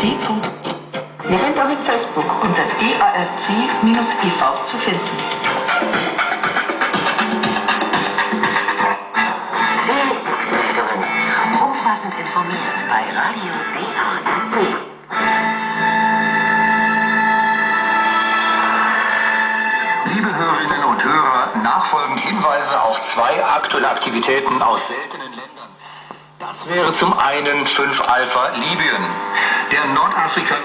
Wir sind auch in Facebook unter DARC-IV zu finden. Umfassend informiert bei Radio DARC. Liebe Hörerinnen und Hörer, nachfolgend Hinweise auf zwei aktuelle Aktivitäten aus seltenen. Das wäre zum einen 5 Alpha Libyen. Der Nordafrika...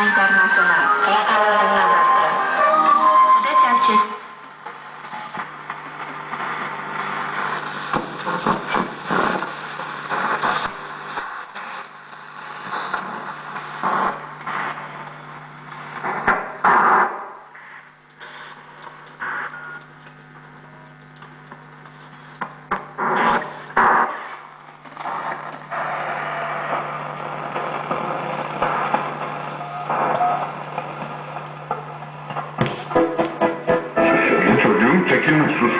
ナイトナショナル早川アナウンサー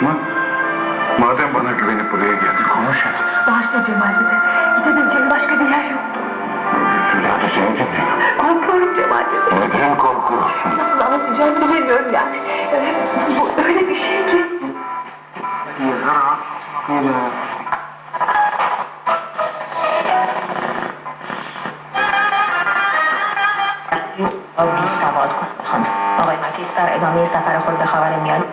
çekinme susma. Madem bana güvenip buraya geldin konuş hadi. Bağışla Cemal dede. Gidebileceğim başka bir yer yok. Söyle hadi seni dinliyorum. Korkuyorum Cemal dede. Neden korkuyorsun? Nasıl anlatacağımı bilemiyorum yani. Ee, Bu öyle bir şey ki. بی سواد کن آقای متیس در ادامه سفر خود به خبر میاد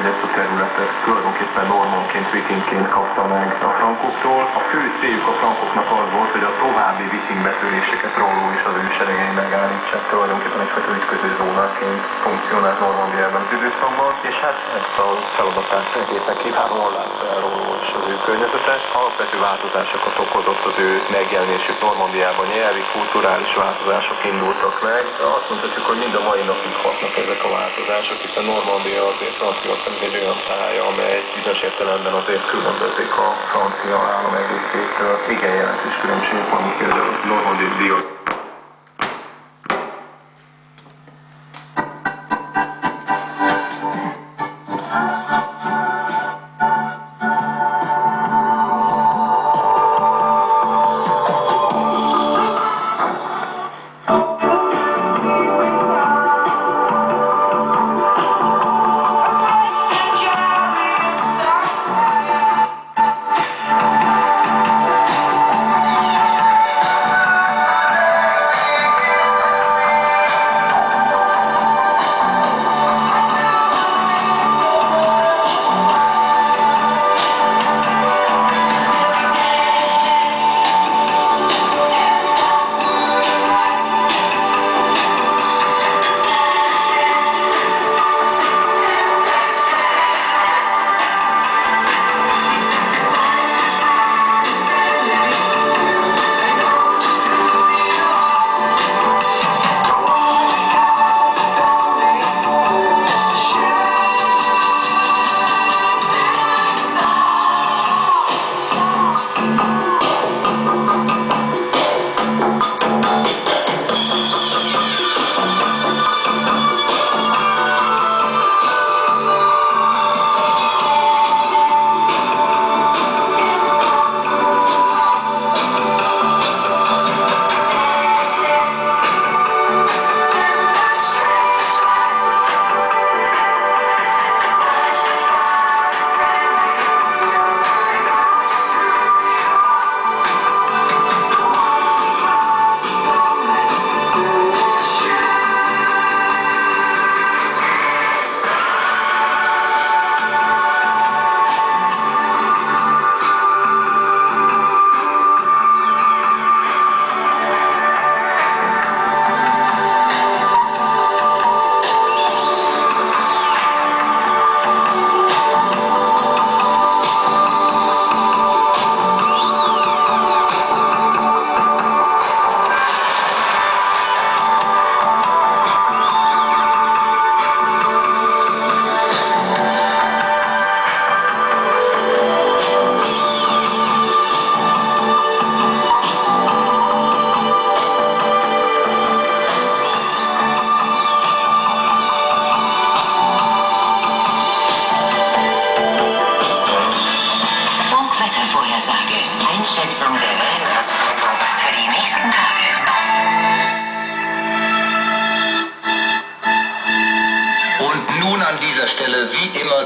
hogy ezt a területet tulajdonképpen normanként, vikingként kapta meg a frankoktól. A fő céljuk a frankoknak az volt, hogy a további viking betöréseket róló és az ő seregei megállítsák. Tulajdonképpen egyfajta ütköző zónaként funkcionált Normandiában az időszakban, és hát ezt a feladatát egészen kiválóan látta el róló és az ő környezete. Alapvető változásokat okozott az ő megjelenésük Normandiában, nyelvi, kulturális változások indultak meg. Azt mondhatjuk, hogy mind a mai napig hatnak ezek a változások, hiszen Normandia azért Franciaország egy olyan pálya, amely bizonyos értelemben azért különbözik a francia állam egészétől. Igen jelentős különbség van például Normandia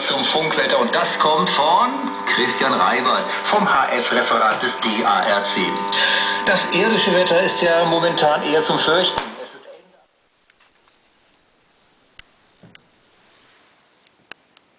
Zum Funkwetter und das kommt von Christian Reibert vom HF-Referat des DARC. Das irdische Wetter ist ja momentan eher zum Fürchten.